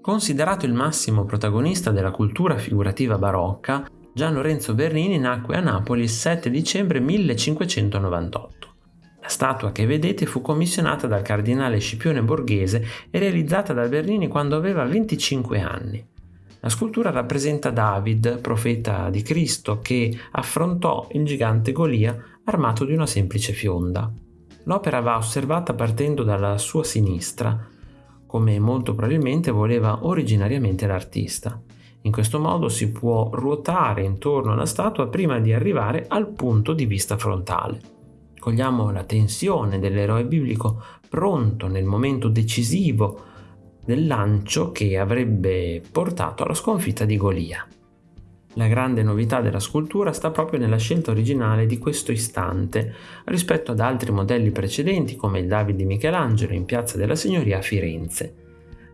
Considerato il massimo protagonista della cultura figurativa barocca, Gian Lorenzo Bernini nacque a Napoli il 7 dicembre 1598. La statua che vedete fu commissionata dal cardinale Scipione Borghese e realizzata da Bernini quando aveva 25 anni. La scultura rappresenta David, profeta di Cristo, che affrontò il gigante Golia armato di una semplice fionda. L'opera va osservata partendo dalla sua sinistra, come molto probabilmente voleva originariamente l'artista. In questo modo si può ruotare intorno alla statua prima di arrivare al punto di vista frontale. Cogliamo la tensione dell'eroe biblico pronto nel momento decisivo del lancio che avrebbe portato alla sconfitta di Golia. La grande novità della scultura sta proprio nella scelta originale di questo istante rispetto ad altri modelli precedenti come il David di Michelangelo in Piazza della Signoria a Firenze.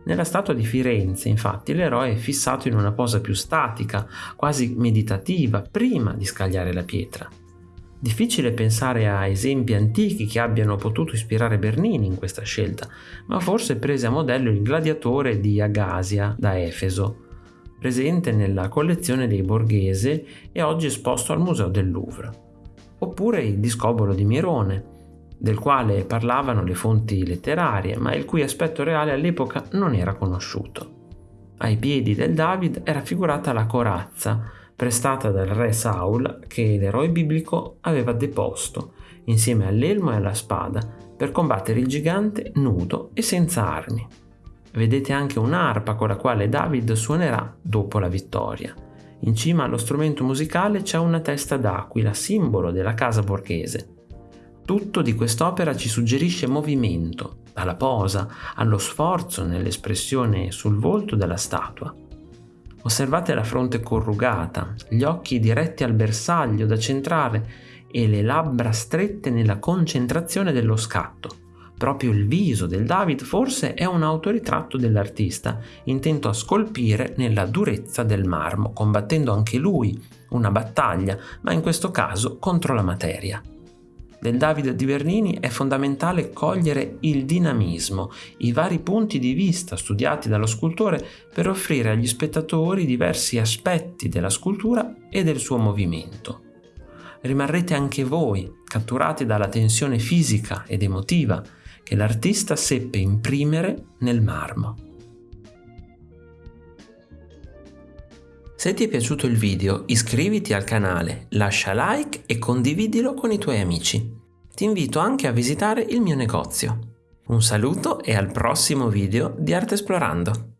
Nella statua di Firenze, infatti, l'eroe è fissato in una posa più statica, quasi meditativa, prima di scagliare la pietra. Difficile pensare a esempi antichi che abbiano potuto ispirare Bernini in questa scelta, ma forse prese a modello il gladiatore di Agasia da Efeso, presente nella collezione dei Borghese e oggi esposto al Museo del Louvre. Oppure il discobolo di Mirone, del quale parlavano le fonti letterarie, ma il cui aspetto reale all'epoca non era conosciuto. Ai piedi del David era figurata la corazza, prestata dal re Saul che l'eroe biblico aveva deposto, insieme all'elmo e alla spada, per combattere il gigante nudo e senza armi. Vedete anche un'arpa con la quale David suonerà dopo la vittoria. In cima allo strumento musicale c'è una testa d'aquila, simbolo della casa borghese. Tutto di quest'opera ci suggerisce movimento, dalla posa allo sforzo nell'espressione sul volto della statua. Osservate la fronte corrugata, gli occhi diretti al bersaglio da centrare e le labbra strette nella concentrazione dello scatto. Proprio il viso del David forse è un autoritratto dell'artista, intento a scolpire nella durezza del marmo, combattendo anche lui una battaglia, ma in questo caso contro la materia del Davide di Bernini è fondamentale cogliere il dinamismo, i vari punti di vista studiati dallo scultore per offrire agli spettatori diversi aspetti della scultura e del suo movimento. Rimarrete anche voi catturati dalla tensione fisica ed emotiva che l'artista seppe imprimere nel marmo. Se ti è piaciuto il video iscriviti al canale, lascia like e condividilo con i tuoi amici. Ti invito anche a visitare il mio negozio. Un saluto e al prossimo video di Arte Esplorando!